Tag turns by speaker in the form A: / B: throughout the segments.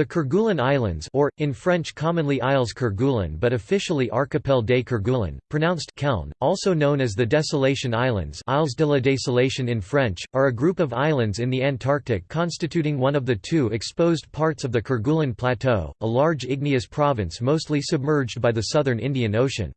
A: The Kerguelen Islands or, in French commonly Isles Kerguelen but officially Archipel des Kerguelen, pronounced Keln, also known as the Desolation Islands Isles de la Désolation in French, are a group of islands in the Antarctic constituting one of the two exposed parts of the Kerguelen Plateau, a large igneous province mostly submerged by the southern Indian Ocean.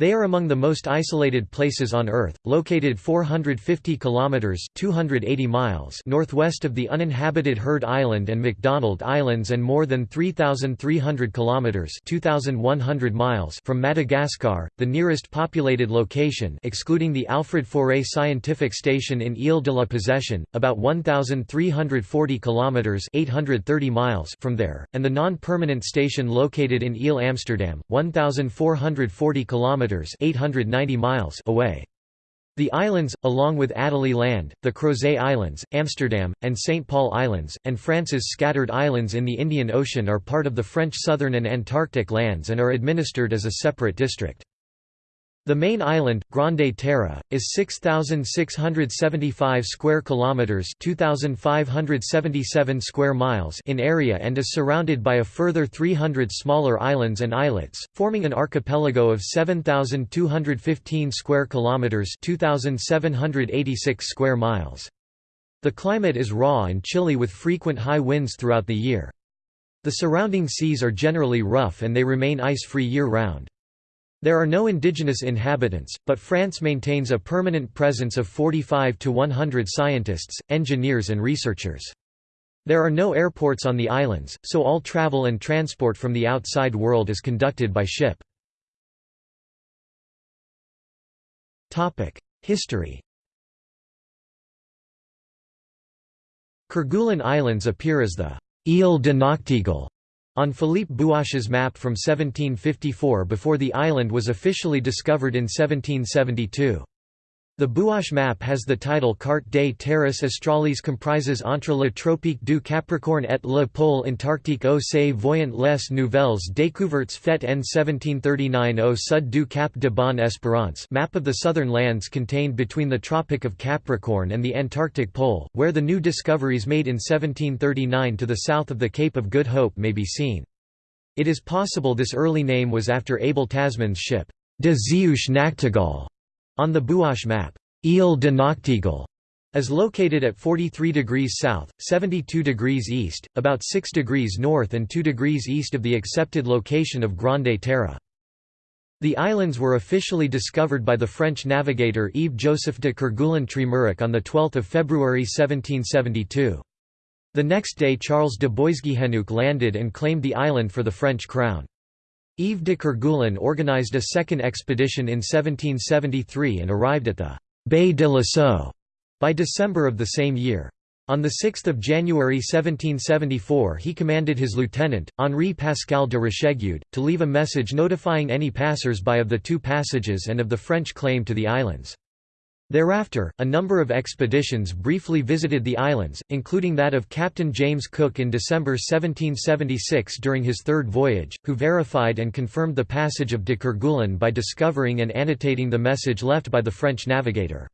A: They are among the most isolated places on Earth, located 450 kilometers (280 miles) northwest of the uninhabited Heard Island and McDonald Islands and more than 3,300 kilometers (2,100 miles) from Madagascar, the nearest populated location, excluding the Alfred Faure Scientific Station in Ile de la Possession, about 1,340 kilometers (830 miles) from there, and the non-permanent station located in Ile Amsterdam, 1,440 kilometers kilometers 890 miles away. The islands, along with Adelie Land, the Crozet Islands, Amsterdam, and St. Paul Islands, and France's scattered islands in the Indian Ocean are part of the French Southern and Antarctic lands and are administered as a separate district. The main island, Grande Terre, is 6675 square kilometers, 2577 square miles in area and is surrounded by a further 300 smaller islands and islets, forming an archipelago of 7215 square kilometers, 2786 square miles. The climate is raw and chilly with frequent high winds throughout the year. The surrounding seas are generally rough and they remain ice-free year-round. There are no indigenous inhabitants, but France maintains a permanent presence of 45 to 100 scientists, engineers and researchers. There are no airports on the islands, so all travel and transport from the outside world is conducted by ship. History Kerguelen Islands appear as the Ile de Nachtegal on Philippe Buache's map from 1754 before the island was officially discovered in 1772. The Buache map has the title Carte des terres australes comprises entre le tropique du Capricorne et le pôle antarctique au se voyant les nouvelles découvertes faites en 1739 au sud du Cap de Bonne-Espérance map of the southern lands contained between the Tropic of Capricorn and the Antarctic Pole, where the new discoveries made in 1739 to the south of the Cape of Good Hope may be seen. It is possible this early name was after Abel Tasman's ship, de Zeeuwsche Nachtegaal, on the Buache map, Ile de Nachtegal is located at 43 degrees south, 72 degrees east, about 6 degrees north and 2 degrees east of the accepted location of Grande Terre. The islands were officially discovered by the French navigator Yves-Joseph de Kerguelen-Trémarec on 12 February 1772. The next day Charles de Boisguehenneuc landed and claimed the island for the French crown. Yves de Kerguelen organized a second expedition in 1773 and arrived at the Bay de la Lascaux by December of the same year. On 6 January 1774 he commanded his lieutenant, Henri Pascal de Rochegude, to leave a message notifying any passers-by of the two passages and of the French claim to the islands. Thereafter, a number of expeditions briefly visited the islands, including that of Captain James Cook in December 1776 during his third voyage, who verified and confirmed the passage of de Kerguelen by discovering and annotating the message left by the French navigator.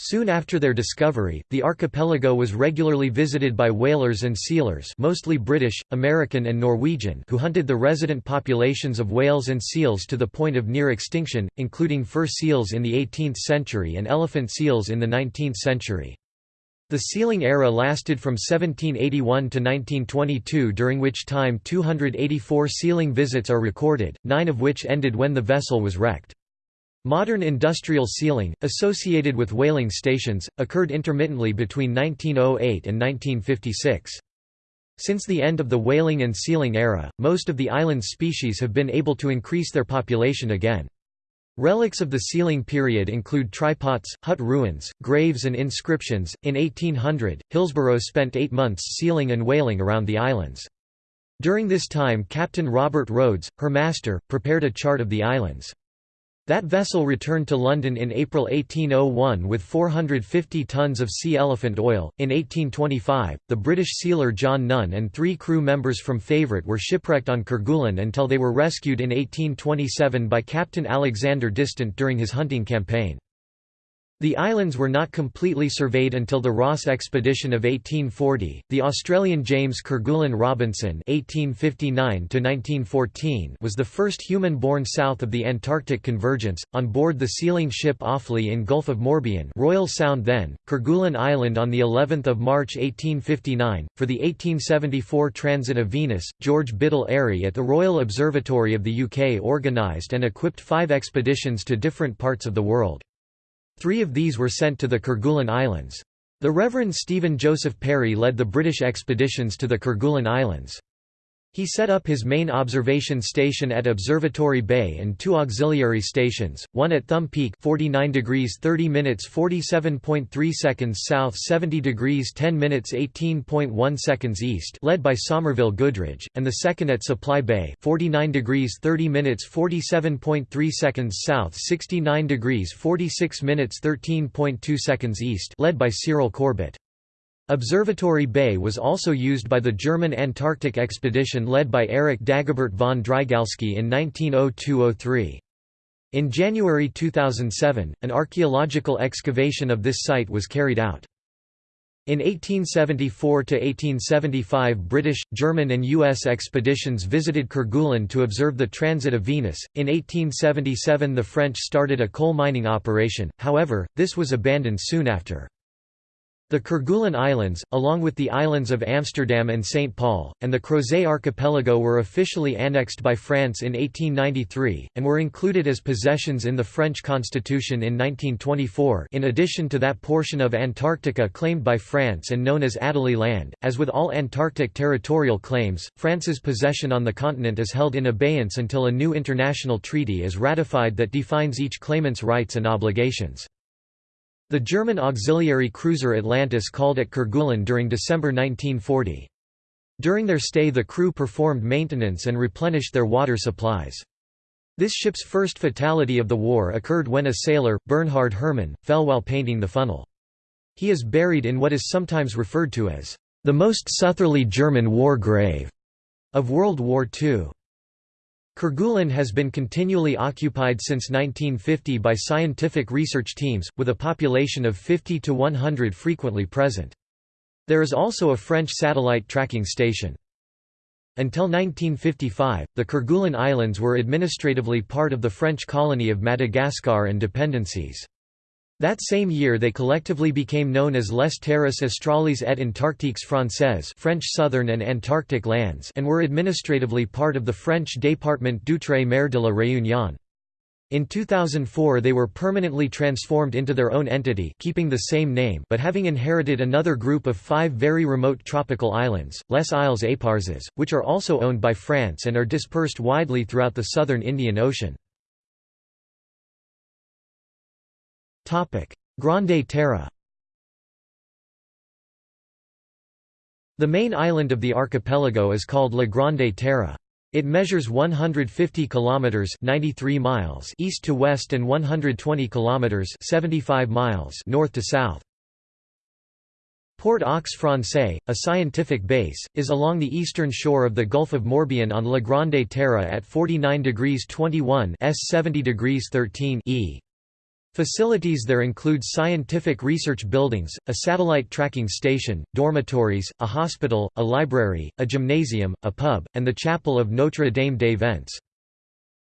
A: Soon after their discovery, the archipelago was regularly visited by whalers and sealers mostly British, American and Norwegian who hunted the resident populations of whales and seals to the point of near extinction, including fur seals in the 18th century and elephant seals in the 19th century. The sealing era lasted from 1781 to 1922 during which time 284 sealing visits are recorded, nine of which ended when the vessel was wrecked. Modern industrial sealing, associated with whaling stations, occurred intermittently between 1908 and 1956. Since the end of the whaling and sealing era, most of the island's species have been able to increase their population again. Relics of the sealing period include tripods, hut ruins, graves, and inscriptions. In 1800, Hillsborough spent eight months sealing and whaling around the islands. During this time, Captain Robert Rhodes, her master, prepared a chart of the islands. That vessel returned to London in April 1801 with 450 tons of sea elephant oil. In 1825, the British sealer John Nunn and three crew members from Favourite were shipwrecked on Kerguelen until they were rescued in 1827 by Captain Alexander Distant during his hunting campaign. The islands were not completely surveyed until the Ross expedition of 1840. The Australian James Kerguelen Robinson (1859–1914) was the first human born south of the Antarctic convergence, on board the sealing ship Offaly in Gulf of Morbihan, Royal Sound then, Kerguelen Island on the 11th of March 1859. For the 1874 transit of Venus, George Biddell Airy at the Royal Observatory of the UK organised and equipped five expeditions to different parts of the world. Three of these were sent to the Kerguelen Islands. The Reverend Stephen Joseph Perry led the British expeditions to the Kerguelen Islands. He set up his main observation station at Observatory Bay and two auxiliary stations, one at Thumb Peak 49 degrees 30 minutes 47.3 seconds south 70 degrees 10 minutes 18.1 seconds east led by Somerville Goodrich, and the second at Supply Bay 49 degrees 30 minutes 47.3 seconds south 69 degrees 46 minutes 13.2 seconds east led by Cyril Corbett. Observatory Bay was also used by the German Antarctic expedition led by Erich Dagobert von Drygalski in 1902–03. In January 2007, an archaeological excavation of this site was carried out. In 1874–1875 British, German and U.S. expeditions visited Kerguelen to observe the transit of Venus. In 1877 the French started a coal mining operation, however, this was abandoned soon after. The Kerguelen Islands, along with the islands of Amsterdam and St. Paul, and the Crozet Archipelago were officially annexed by France in 1893, and were included as possessions in the French constitution in 1924 in addition to that portion of Antarctica claimed by France and known as Adelie Land. As with all Antarctic territorial claims, France's possession on the continent is held in abeyance until a new international treaty is ratified that defines each claimant's rights and obligations. The German auxiliary cruiser Atlantis called at Kerguelen during December 1940. During their stay the crew performed maintenance and replenished their water supplies. This ship's first fatality of the war occurred when a sailor, Bernhard Herrmann, fell while painting the funnel. He is buried in what is sometimes referred to as the most southerly German war grave of World War II. Kerguelen has been continually occupied since 1950 by scientific research teams, with a population of 50 to 100 frequently present. There is also a French satellite tracking station. Until 1955, the Kerguelen Islands were administratively part of the French colony of Madagascar and dependencies. That same year they collectively became known as Les Terres Australes et Antarctiques Françaises French Southern and Antarctic lands and were administratively part of the French département d'outre-mer de la Réunion. In 2004 they were permanently transformed into their own entity keeping the same name but having inherited another group of five very remote tropical islands, Les Isles Éparses, which are also owned by France and are dispersed widely throughout the southern Indian Ocean. Grande Terre The main island of the archipelago is called La Grande Terre. It measures 150 kilometers (93 miles) east to west and 120 kilometers (75 miles) north to south. Port aux Français, a scientific base, is along the eastern shore of the Gulf of Morbihan on La Grande Terre at 49 degrees 21 s 70 degrees 13 e. Facilities there include scientific research buildings, a satellite tracking station, dormitories, a hospital, a library, a gymnasium, a pub, and the chapel of Notre Dame des Vents.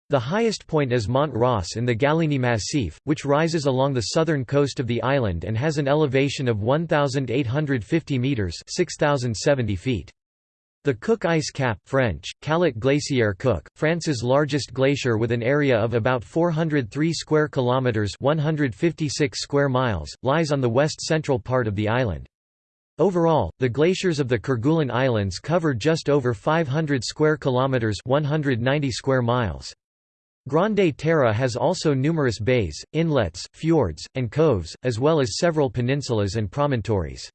A: The highest point is Mont Ross in the Gallieni Massif, which rises along the southern coast of the island and has an elevation of 1,850 metres 6,070 feet. The Cook Ice Cap French, Calotte Glaciaire Cook, France's largest glacier with an area of about 403 square kilometers, 156 square miles, lies on the west-central part of the island. Overall, the glaciers of the Kerguelen Islands cover just over 500 square kilometers, 190 square miles. Grande Terre has also numerous bays, inlets, fjords, and coves, as well as several peninsulas and promontories.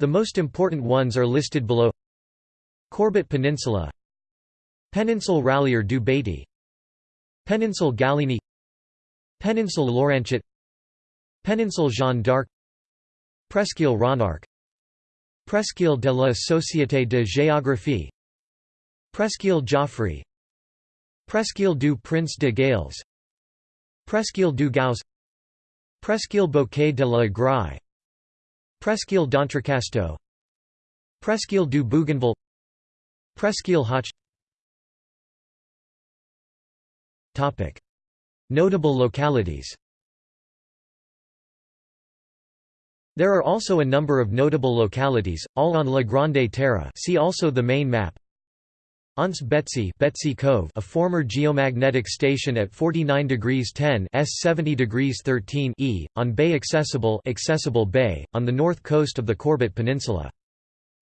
A: The most important ones are listed below Corbett Peninsula Péninsule Rallier du Baty Péninsule Gallieni Péninsule Loranchet Péninsule Jeanne d'Arc Presqu'île Ronarc'h Presqu'île de la Société de Géographie Presqu'île Joffre Presqu'île du Prince de Gales Presqu'île du Gauss Presqu'île Bouquet de la Grye Presqu'île d'Entrecasteaux Presqu'île du Bougainville Presqu'île Hoche Notable localities There are also a number of notable localities, all on La Grande Terre see also the main map. Anse Betsy, Betsy Cove, a former geomagnetic station at 49 degrees 10 s 70 degrees 13 e, on Bay Accessible, Accessible Bay, on the north coast of the Corbett Peninsula.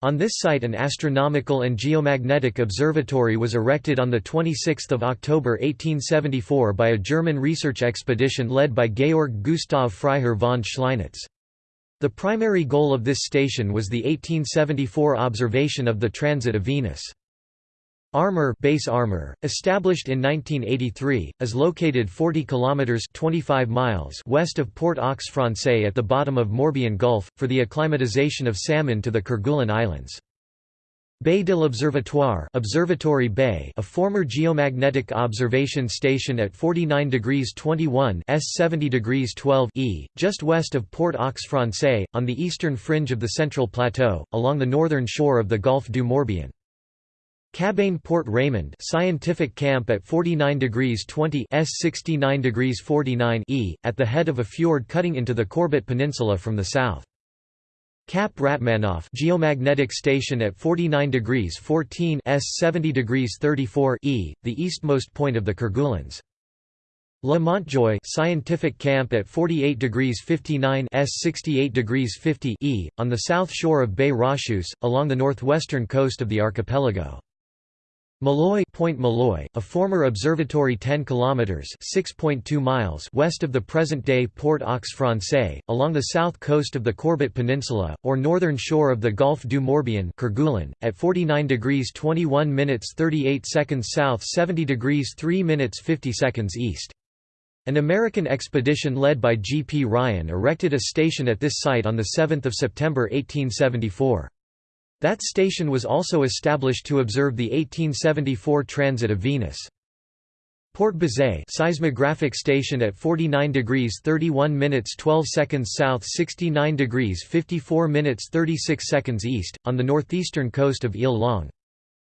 A: On this site an astronomical and geomagnetic observatory was erected on 26 October 1874 by a German research expedition led by Georg Gustav Freiherr von Schleinitz. The primary goal of this station was the 1874 observation of the transit of Venus. Armor base Armor, established in 1983, is located 40 kilometers 25 miles west of Port aux Français at the bottom of Morbihan Gulf for the acclimatization of salmon to the Kerguelen Islands. Bay de l'Observatoire Observatory Bay a former geomagnetic observation station at 49 degrees 21 s 70 degrees 12 e, just west of Port aux Français, on the eastern fringe of the Central Plateau, along the northern shore of the Gulf du Morbihan. Cabane Port Raymond scientific camp at 49 degrees 20 s 69 degrees 49 e, at the head of a fjord cutting into the Corbett Peninsula from the south. Cap Ratmanoff geomagnetic station at 49 degrees 14 s 70 degrees 34 e, the eastmost point of the Kerguelens. La Montjoie scientific camp at 48 degrees 59 s 68 degrees 50 e, on the south shore of Bay Rocheuse, along the northwestern coast of the archipelago. Molloy Point Molloy, a former observatory 10 kilometers (6.2 miles) west of the present-day Port aux Français, along the south coast of the Corbett Peninsula or northern shore of the Gulf du Morbihan, Kerguelen, at 49 degrees 21 minutes 38 seconds south, 70 degrees 3 minutes 50 seconds east. An American expedition led by G. P. Ryan erected a station at this site on the 7th of September 1874. That station was also established to observe the 1874 transit of Venus. Port Bizet seismographic station at 49 degrees 31 minutes 12 seconds south 69 degrees 54 minutes 36 seconds east, on the northeastern coast of Ile Longue.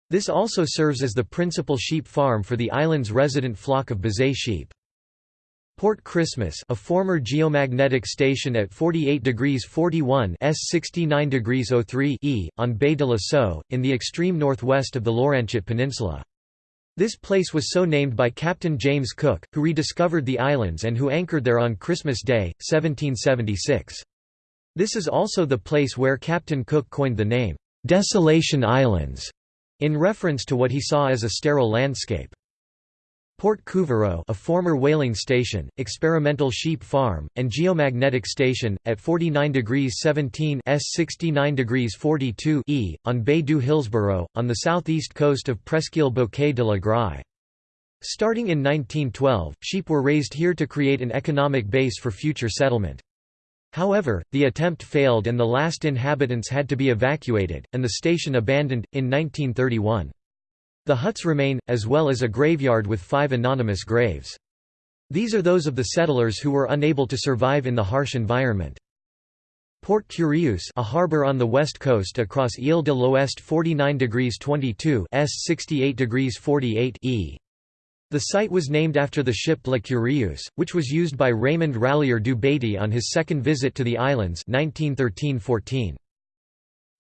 A: This also serves as the principal sheep farm for the island's resident flock of Bizet sheep. Port Christmas a former geomagnetic station at 48 degrees 41 s 69 degrees 03 e, on Bay de la Soie, in the extreme northwest of the Loranchet Peninsula. This place was so named by Captain James Cook, who rediscovered the islands and who anchored there on Christmas Day, 1776. This is also the place where Captain Cook coined the name, "'Desolation Islands' in reference to what he saw as a sterile landscape. Port Couvreux a former whaling station, experimental sheep farm, and geomagnetic station, at 49 degrees 17 s 69 degrees 42 e, on Bay du Hillsborough, on the southeast coast of Presqu'île Bouquet de la Grye. Starting in 1912, sheep were raised here to create an economic base for future settlement. However, the attempt failed and the last inhabitants had to be evacuated, and the station abandoned, in 1931. The huts remain, as well as a graveyard with five anonymous graves. These are those of the settlers who were unable to survive in the harsh environment. Port Curieux a harbour on the west coast across Ile de l'Ouest 49 degrees 22 s 68 degrees 48 e. The site was named after the ship La Curieuse, which was used by Raymond Rallier du Baty on his second visit to the islands 1913–14.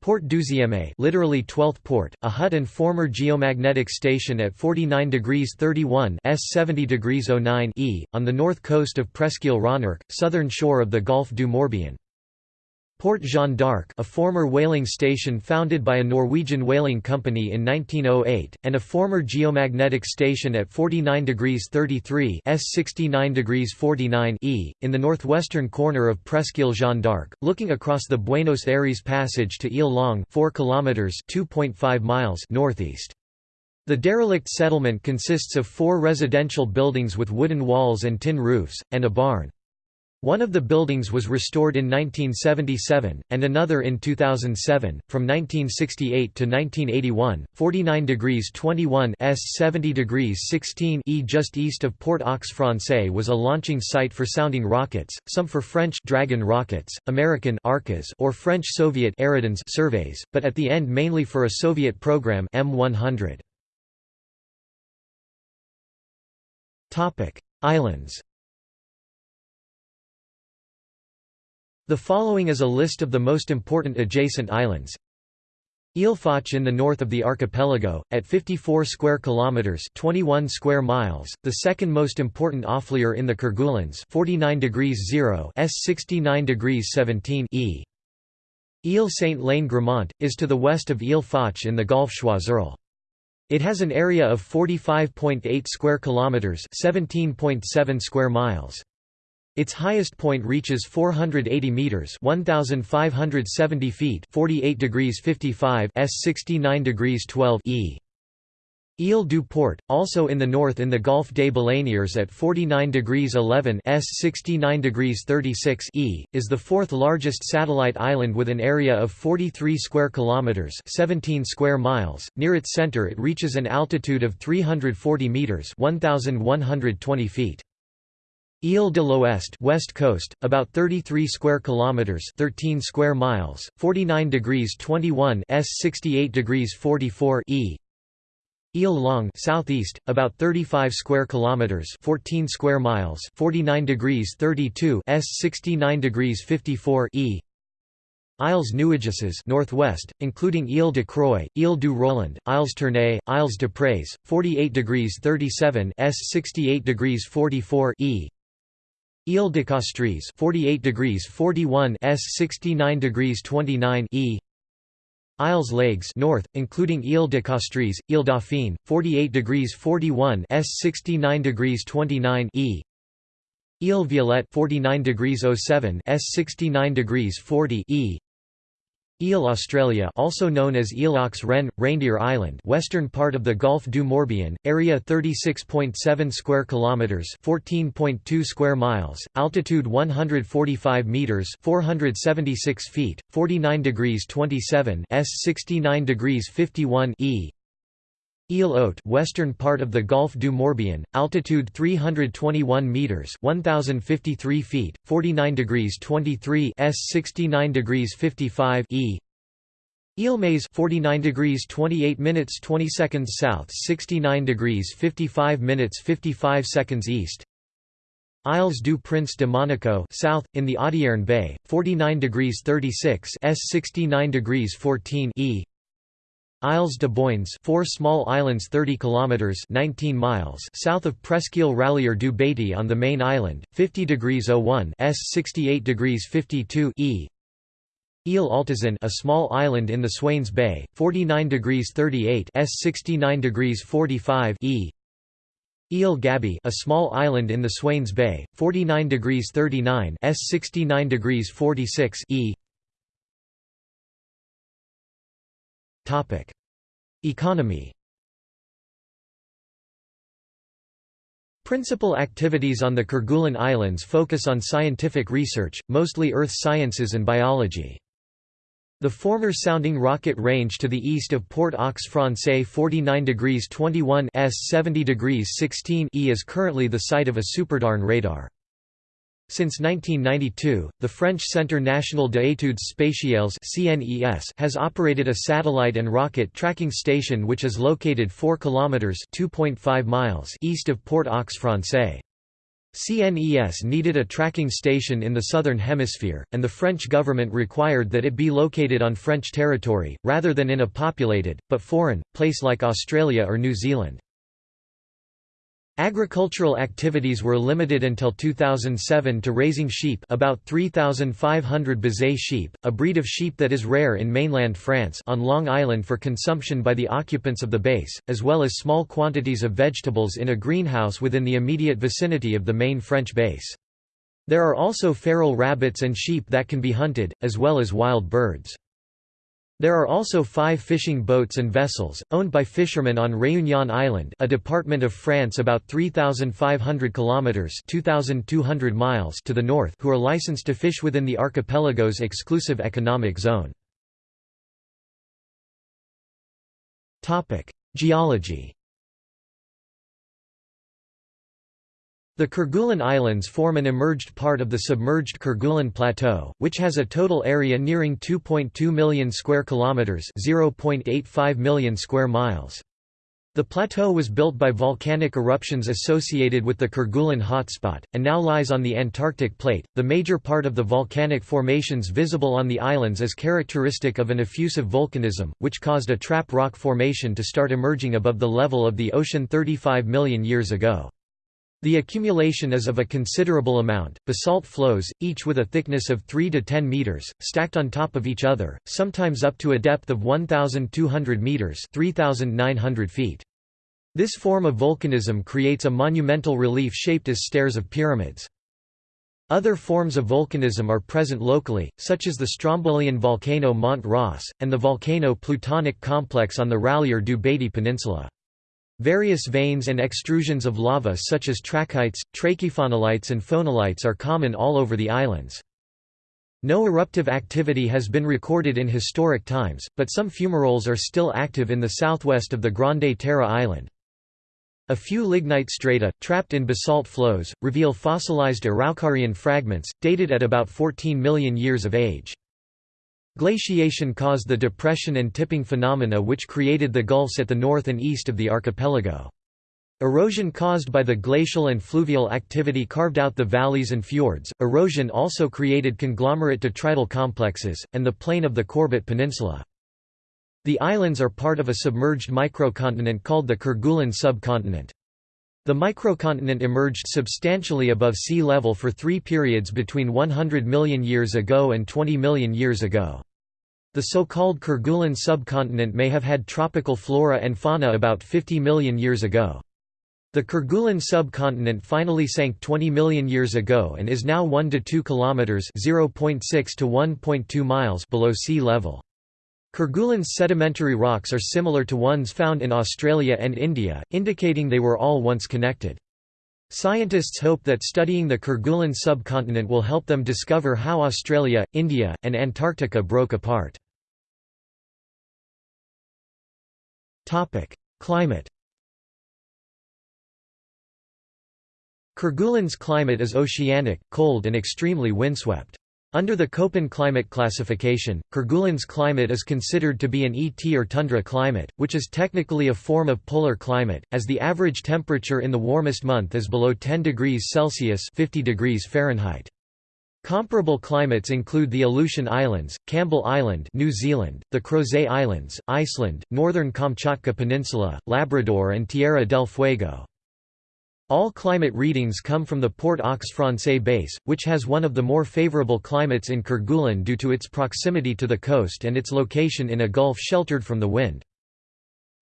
A: Port Douzième literally 12th port, a hut and former geomagnetic station at 49 degrees 31 s 70 degrees 09 e, on the north coast of Presqu'île Ronarc'h, southern shore of the Gulf du Morbihan. Port Jeanne d'Arc a former whaling station founded by a Norwegian whaling company in 1908, and a former geomagnetic station at 49 degrees 33 s 69 degrees 49 e, in the northwestern corner of Presqu'île Jeanne d'Arc, looking across the Buenos Aires Passage to Ile Longue 4 kilometers 2.5 miles northeast. The derelict settlement consists of four residential buildings with wooden walls and tin roofs, and a barn. One of the buildings was restored in 1977, and another in 2007. From 1968 to 1981, 49 degrees 21 s 70 degrees 16 e just east of Port aux Français was a launching site for sounding rockets, some for French Dragon rockets, American Arcas or French Soviet Eridans surveys, but at the end mainly for a Soviet program M100. Topic: Islands. The following is a list of the most important adjacent islands. Île in the north of the archipelago, at 54 square kilometers (21 square miles), the second most important offlier in the Kerguelens, 49 degrees 0 s 69 degrees 17 e. Île Saint-Lanne-Gramont is to the west of Île Foch in the Gulf Choiseul. It has an area of 45.8 square kilometers, 17.7 square miles. Its highest point reaches 480 meters, 1570 feet, 48 degrees 55 s 69 degrees 12 e. Ile du Port, also in the north in the Gulf des Baleinières at 49 degrees 11 s 69 degrees 36 e, is the fourth largest satellite island with an area of 43 square kilometers, 17 square miles. Near its center it reaches an altitude of 340 meters, 1120 feet. Ile de l'Ouest west coast, about 33 square kilometers, 13 square miles, 49 degrees 21 s 68 degrees 44 e. Ile Long southeast, about 35 square kilometers, 14 square miles, 49 degrees 32 s 69 degrees 54 e. Isles Nuageuses northwest, including Ile de Croix, Ile du Roland, Isles Tournay, Isles de Prés, 48 degrees 37 s 68 degrees 44 e. Ile de Castries, 48 degrees 41 s 69 degrees 29 e. Isles Leygues north, including Ile de Castries, Ile Dauphine, 48 degrees 41 s 69 degrees 29 e. Ile Violette 49 degrees 07 s 69 degrees 40 e. Ile Australia also known as aux Rennes, Reindeer Island western part of the Gulf du Morbihan, area 36.7 square kilometres 14.2 square miles, altitude 145 metres 476 feet, 49 degrees 27 s 69 degrees 51 e. Ile Haute western part of the Gulf du Morbihan, altitude 321 meters, 1053 feet, 49 degrees 23 s 69 degrees 55 e. Ile Maze 49 degrees 28 minutes 20 seconds south, 69 degrees 55 minutes 55 seconds east. Isles du Prince de Monaco south in the Audierne Bay, 49 degrees 36 s 69 degrees 14 e. Isles de Boynes, four small islands 30 kilometers 19 miles south of Presqu'île Rallier du Baty on the main island, 50 degrees 01 s 68 degrees 52 e. Ile Altazan, a small island in the Swains Bay, 49 degrees 38 s 69 degrees 45 e. Ile Gaby, a small island in the Swains Bay, 49 degrees 39 s 69 degrees 46 e. Economy Principal activities on the Kerguelen Islands focus on scientific research, mostly earth sciences and biology. The former sounding rocket range to the east of Port aux Français 49 degrees 21 s 70 degrees 16 e is currently the site of a Superdarn radar. Since 1992, the French Centre National d'études spatiales has operated a satellite and rocket tracking station which is located 4 km (2.5 miles) east of Port aux Français. CNES needed a tracking station in the southern hemisphere, and the French government required that it be located on French territory, rather than in a populated, but foreign, place like Australia or New Zealand. Agricultural activities were limited until 2007 to raising sheep about 3,500 Bizet sheep, a breed of sheep that is rare in mainland France on Long Island for consumption by the occupants of the base, as well as small quantities of vegetables in a greenhouse within the immediate vicinity of the main French base. There are also feral rabbits and sheep that can be hunted, as well as wild birds. There are also five fishing boats and vessels, owned by fishermen on Réunion Island a department of France about 3,500 kilometres 2,200 miles to the north who are licensed to fish within the archipelago's exclusive economic zone. Geology The Kerguelen Islands form an emerged part of the submerged Kerguelen Plateau, which has a total area nearing 2.2 million square kilometers, 0.85 million square miles. The plateau was built by volcanic eruptions associated with the Kerguelen hotspot, and now lies on the Antarctic plate. The major part of the volcanic formations visible on the islands is characteristic of an effusive volcanism, which caused a trap rock formation to start emerging above the level of the ocean 35 million years ago. The accumulation is of a considerable amount, basalt flows, each with a thickness of 3 to 10 meters, stacked on top of each other, sometimes up to a depth of 1,200 meters 3,900 feet. This form of volcanism creates a monumental relief shaped as stairs of pyramids. Other forms of volcanism are present locally, such as the Strombolian volcano Mont Ross, and the volcano Plutonic complex on the Rallier du Baty Peninsula. Various veins and extrusions of lava such as trachytes, trachyphonolites and phonolites are common all over the islands. No eruptive activity has been recorded in historic times, but some fumaroles are still active in the southwest of the Grande Terre island. A few lignite strata, trapped in basalt flows, reveal fossilized Araucarian fragments, dated at about 14 million years of age. Glaciation caused the depression and tipping phenomena which created the gulfs at the north and east of the archipelago. Erosion caused by the glacial and fluvial activity carved out the valleys and fjords. Erosion also created conglomerate detrital complexes, and the plain of the Corbett Peninsula. The islands are part of a submerged microcontinent called the Kerguelen subcontinent. The microcontinent emerged substantially above sea level for three periods between 100 million years ago and 20 million years ago. The so-called Kerguelen subcontinent may have had tropical flora and fauna about 50 million years ago. The Kerguelen subcontinent finally sank 20 million years ago and is now 1 to 2 kilometers (0.6 to 1.2 miles) below sea level. Kerguelen's sedimentary rocks are similar to ones found in Australia and India, indicating they were all once connected. Scientists hope that studying the Kerguelen subcontinent will help them discover how Australia, India, and Antarctica broke apart. Climate Kerguelen's climate is oceanic, cold and extremely windswept. Under the Köppen climate classification, Kerguelen's climate is considered to be an ET or tundra climate, which is technically a form of polar climate, as the average temperature in the warmest month is below 10 degrees Celsius 50 degrees Fahrenheit. Comparable climates include the Aleutian Islands, Campbell Island New Zealand, the Crozet Islands, Iceland, northern Kamchatka Peninsula, Labrador and Tierra del Fuego. All climate readings come from the Port aux Français base, which has one of the more favorable climates in Kerguelen due to its proximity to the coast and its location in a gulf sheltered from the wind.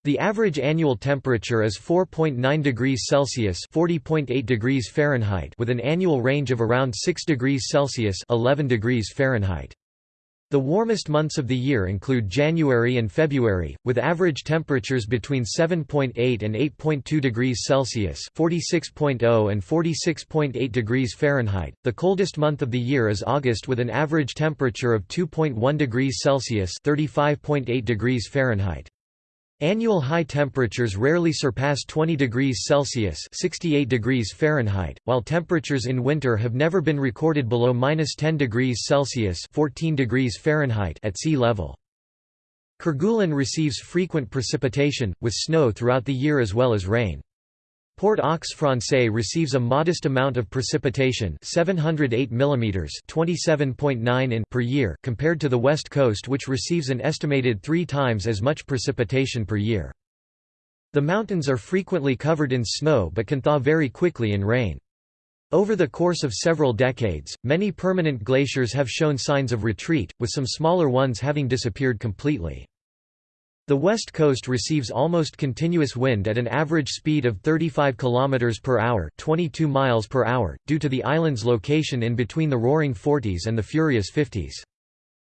A: The average annual temperature is 4.9 degrees Celsius (40.8 degrees Fahrenheit) with an annual range of around 6 degrees Celsius (11 degrees Fahrenheit). The warmest months of the year include January and February, with average temperatures between 7.8 and 8.2 degrees Celsius (46.0 and 46.8 degrees Fahrenheit). The coldest month of the year is August with an average temperature of 2.1 degrees Celsius (35.8 degrees Fahrenheit). Annual high temperatures rarely surpass 20 degrees Celsius 68 degrees Fahrenheit, while temperatures in winter have never been recorded below -10 degrees Celsius 14 degrees Fahrenheit at sea level. Kerguelen receives frequent precipitation, with snow throughout the year as well as rain. Port aux Français receives a modest amount of precipitation 708 mm 27.9 in per year compared to the west coast which receives an estimated three times as much precipitation per year. The mountains are frequently covered in snow but can thaw very quickly in rain. Over the course of several decades, many permanent glaciers have shown signs of retreat, with some smaller ones having disappeared completely. The west coast receives almost continuous wind at an average speed of 35 km per hour, 22 miles per hour, due to the island's location in between the roaring 40s and the furious 50s.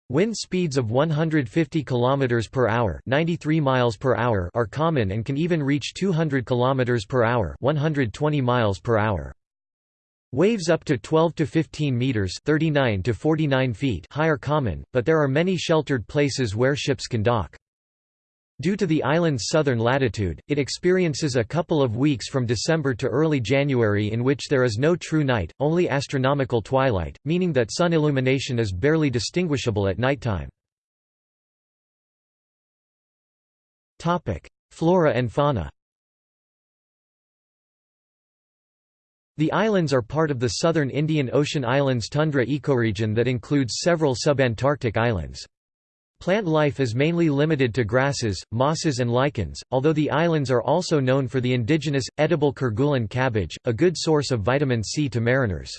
A: Wind speeds of 150 km per hour, 93 miles per hour are common and can even reach 200 km per hour, 120 miles per hour. Waves up to 12 to 15 meters, 39 to 49 feet high are common, but there are many sheltered places where ships can dock. Due to the island's southern latitude, it experiences a couple of weeks from December to early January in which there is no true night, only astronomical twilight, meaning that sun illumination is barely distinguishable at nighttime. Flora and fauna The islands are part of the southern Indian Ocean Islands tundra ecoregion that includes several subantarctic islands. Plant life is mainly limited to grasses, mosses and lichens, although the islands are also known for the indigenous, edible Kerguelen cabbage, a good source of vitamin C to mariners.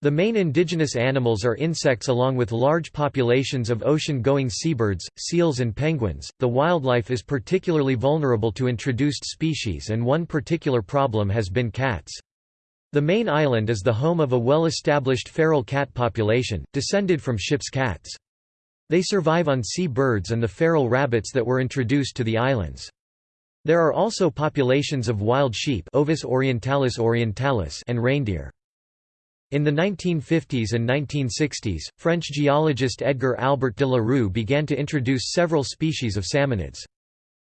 A: The main indigenous animals are insects along with large populations of ocean-going seabirds, seals and penguins. The wildlife is particularly vulnerable to introduced species and one particular problem has been cats. The main island is the home of a well-established feral cat population, descended from ship's cats. They survive on sea birds and the feral rabbits that were introduced to the islands. There are also populations of wild sheep Ovis orientalis orientalis and reindeer. In the 1950s and 1960s, French geologist Edgar Albert de la Rue began to introduce several species of salmonids.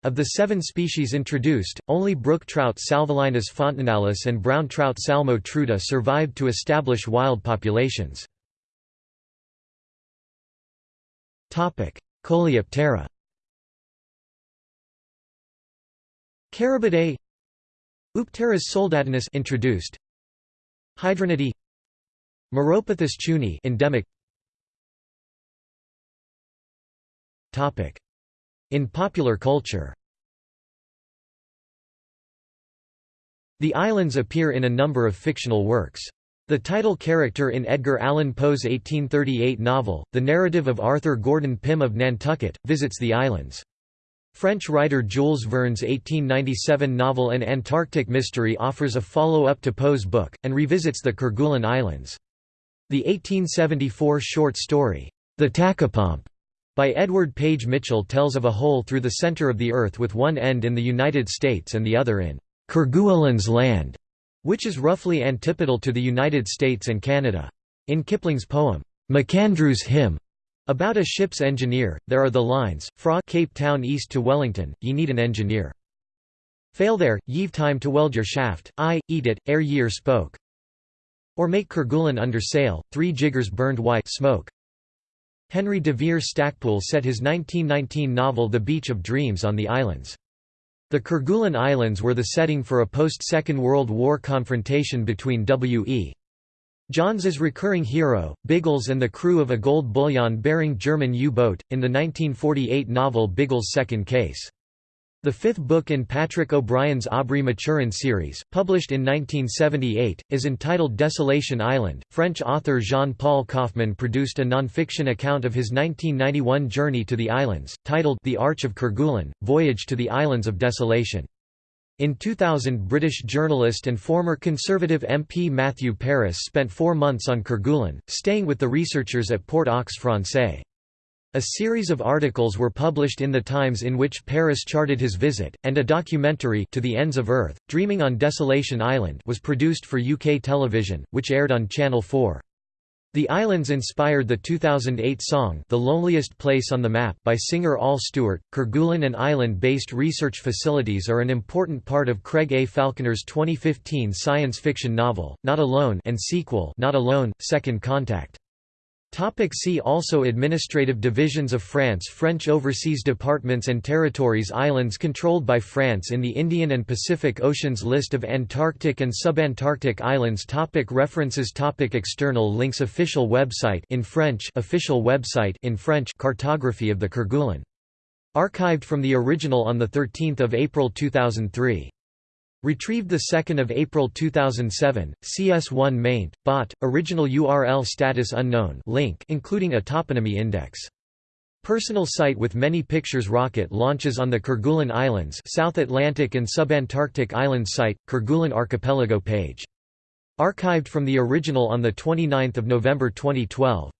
A: Of the seven species introduced, only brook trout Salvelinus fontinalis and brown trout Salmo trutta survived to establish wild populations. Coleoptera Carabidae Oopterus soldatinus introduced. Hydraenidae Meropathus chuni endemic. Topic. In popular culture. The islands appear in a number of fictional works. The title character in Edgar Allan Poe's 1838 novel, The Narrative of Arthur Gordon Pym of Nantucket, visits the islands. French writer Jules Verne's 1897 novel An Antarctic Mystery offers a follow-up to Poe's book, and revisits the Kerguelen Islands. The 1874 short story, The Tachypomp, by Edward Page Mitchell tells of a hole through the center of the Earth with one end in the United States and the other in Kerguelen's land which is roughly antipodal to the United States and Canada. In Kipling's poem, McAndrew's Hymn, about a ship's engineer, there are the lines, Fra Cape Town east to Wellington, ye need an engineer. Fail there, ye've time to weld your shaft, I, eat it, ere ye're spoke. Or make Kerguelen under sail, three jiggers burned white smoke. Henry de Vere Stacpoole set his 1919 novel The Beach of Dreams on the islands. The Kerguelen Islands were the setting for a post-Second World War confrontation between W.E. Johns's recurring hero, Biggles and the crew of a gold bullion-bearing German U-boat, in the 1948 novel Biggles' Second Case. The fifth book in Patrick O'Brian's Aubrey Maturin series, published in 1978, is entitled Desolation Island. French author Jean Paul Kauffmann produced a nonfiction account of his 1991 journey to the islands, titled The Arch of Kerguelen Voyage to the Islands of Desolation. In 2000 British journalist and former Conservative MP Matthew Parris spent four months on Kerguelen, staying with the researchers at Port aux Français. A series of articles were published in The Times in which Parris charted his visit, and a documentary To the Ends of Earth, Dreaming on Desolation Island was produced for UK television, which aired on Channel 4. The islands inspired the 2008 song The Loneliest Place on the Map by singer Al Stewart. Kerguelen and island-based research facilities are an important part of Craig A. Falconer's 2015 science fiction novel, Not Alone and sequel Not Alone, Second Contact. Topic see also Administrative divisions of France French overseas departments and territories Islands controlled by France in the Indian and Pacific Oceans List of Antarctic and subantarctic islands topic References topic External links Official website in French official website in French Cartography of the Kerguelen. Archived from the original on 13 April 2003. Retrieved 2 April 2007, CS1 maint, bot, original URL status unknown link including a toponymy index. Personal site with many pictures Rocket launches on the Kerguelen Islands South Atlantic and Subantarctic Islands site, Kerguelen Archipelago page. Archived from the original on 29 November 2012.